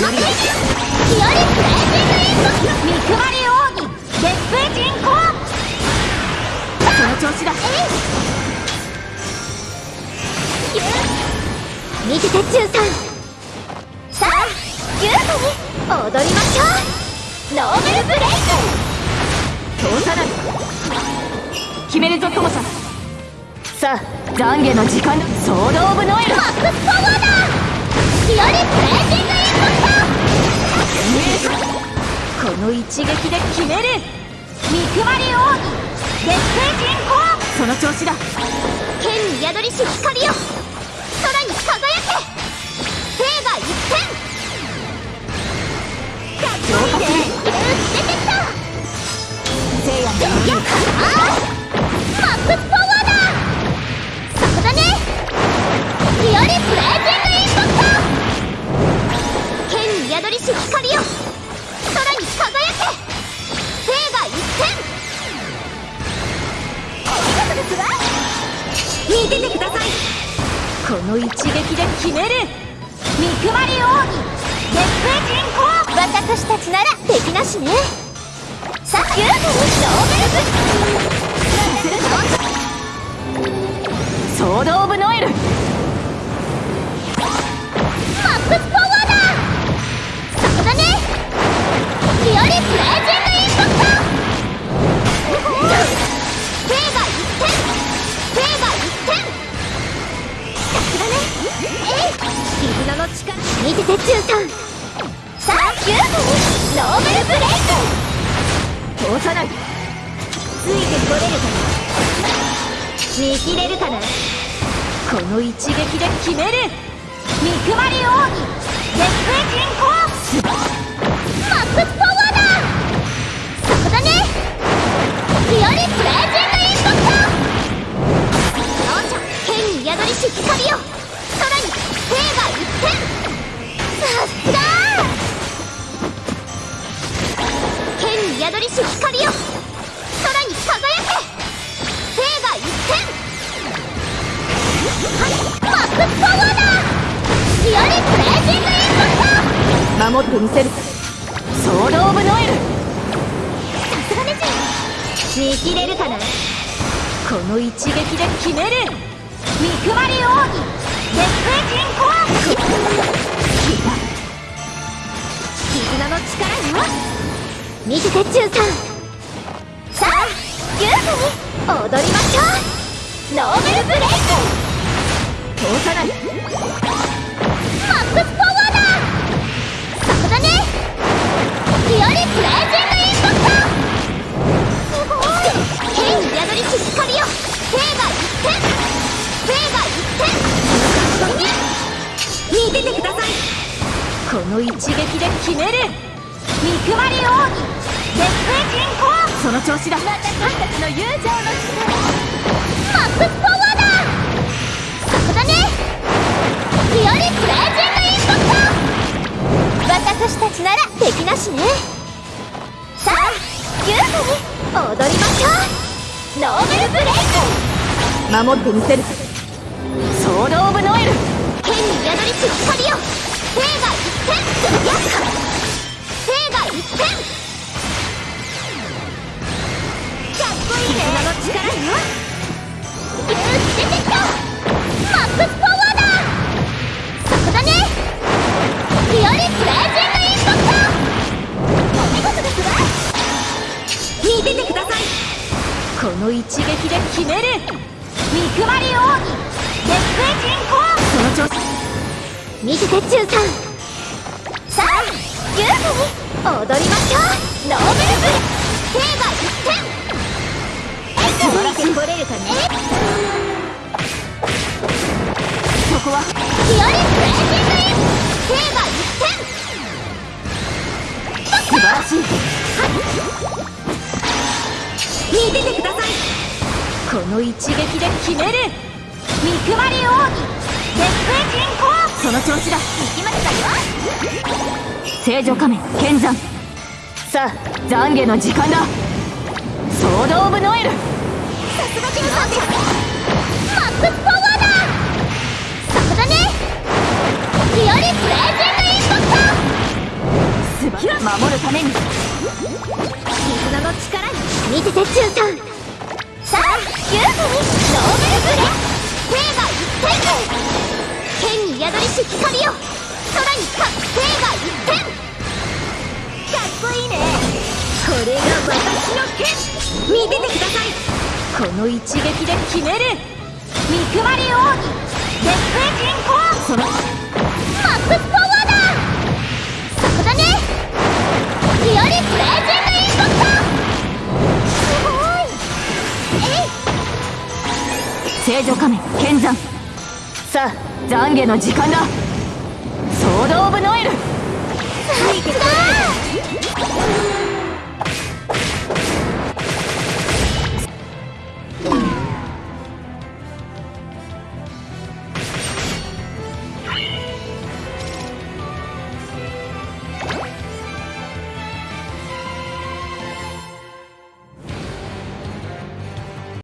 より日和プレージングインパクト見配り奥義絶風人コアその調子だ見てて中さん。さあ優雅に踊りましょう。ノーベルブレイク通さない決めるぞ友さんさあ懺悔の時間だソード・オブ・ノエルマックスパワー。だ日和プレージングこの一撃で決める。見配り奥義絶風人コアその調子だ。剣に宿りし光よ空に輝け。聖が一点かっこいいね出てきた。聖夜のや見ててください。この一撃で決める。見配り奥義絶風人コア私たちなら敵なしね。さあユーゴノーベルブソード・オブ・ノエル。マックスパワー力見てて中さんさあユーゴノーベルブレイク通さないついてこれるかな見切れるかなこの一撃で決める見配り奥義絶風人コアマックスパワーだそこだね日和プレージングインパクトよっしゃ剣に宿りし光よ宿りし光よ。空に輝け。聖が一点はいマックスパワーだ日和プレージングインパクト。守ってみせる。ソード・オブ・ノエル。さすがです見切れるかな。この一撃で決める。見配り奥義絶風人コア絆の力よ見てて中さん。さあ優雅に踊りましょう。ノーベルブレイク。通さないマックスパワーだ。そこだね。日和プレージングインパクト。すごい。剣に宿りし光よ。聖が一点。聖が一点。見ててください。この一撃で決める。見配り奥義絶風人コアその調子だ私たちの友情の力マックスパワーだ。そこだね日和プレージングインパクト私たちなら敵なしねさあ優雅に踊りましょう。ノーベルブレイク。守ってみせるソード・オブ・ノエル。剣に宿りし光よ。の一撃で決める。見配り奥義絶風人コアその調子。見てて中さんさあ優雅に踊りましょうノーベルブレ聖が一点素晴らしいこれるかねそこは日和プレージン。グイン聖が一点素晴らしい見ててください。この一撃で決める。見その調子だ。行きましたよ。聖女仮面剣山。さあ懺悔の時間だ。ソード・オブ・ノエル。さすがジムさんです。マックスパワーだ。そこだね。日和プレージングインパクト。守るために。絆の力に見てて中さんさあユーフにノーベルプレーが一点剣に宿りし光よ空に勝つが一点かっこいいねこれが私の剣見ててくださいこの一撃で決める憎まれ王に絶世人コそのマック聖女仮面剣山。さあ懺悔の時間だ。ソード・オブ・ノエル。ついてこい